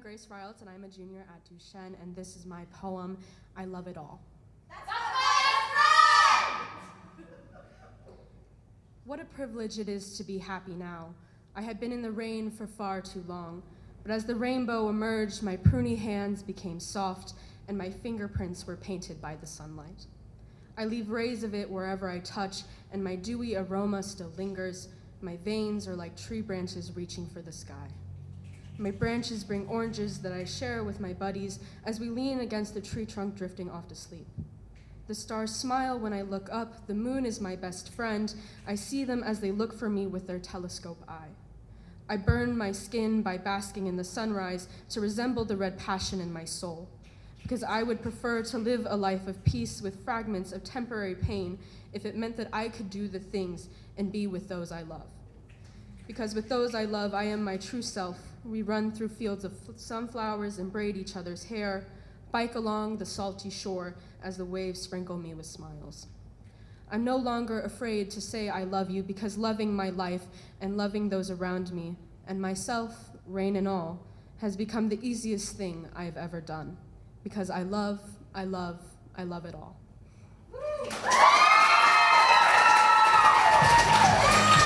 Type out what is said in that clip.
Grace Riles, and I'm a junior at Duchesne, and this is my poem, I Love It All. What a privilege it is to be happy now. I had been in the rain for far too long, but as the rainbow emerged, my pruny hands became soft, and my fingerprints were painted by the sunlight. I leave rays of it wherever I touch, and my dewy aroma still lingers. My veins are like tree branches reaching for the sky. My branches bring oranges that I share with my buddies as we lean against the tree trunk drifting off to sleep. The stars smile when I look up, the moon is my best friend. I see them as they look for me with their telescope eye. I burn my skin by basking in the sunrise to resemble the red passion in my soul, because I would prefer to live a life of peace with fragments of temporary pain if it meant that I could do the things and be with those I love. Because with those I love, I am my true self. We run through fields of sunflowers and braid each other's hair, bike along the salty shore as the waves sprinkle me with smiles. I'm no longer afraid to say I love you because loving my life and loving those around me and myself, rain and all, has become the easiest thing I have ever done. Because I love, I love, I love it all.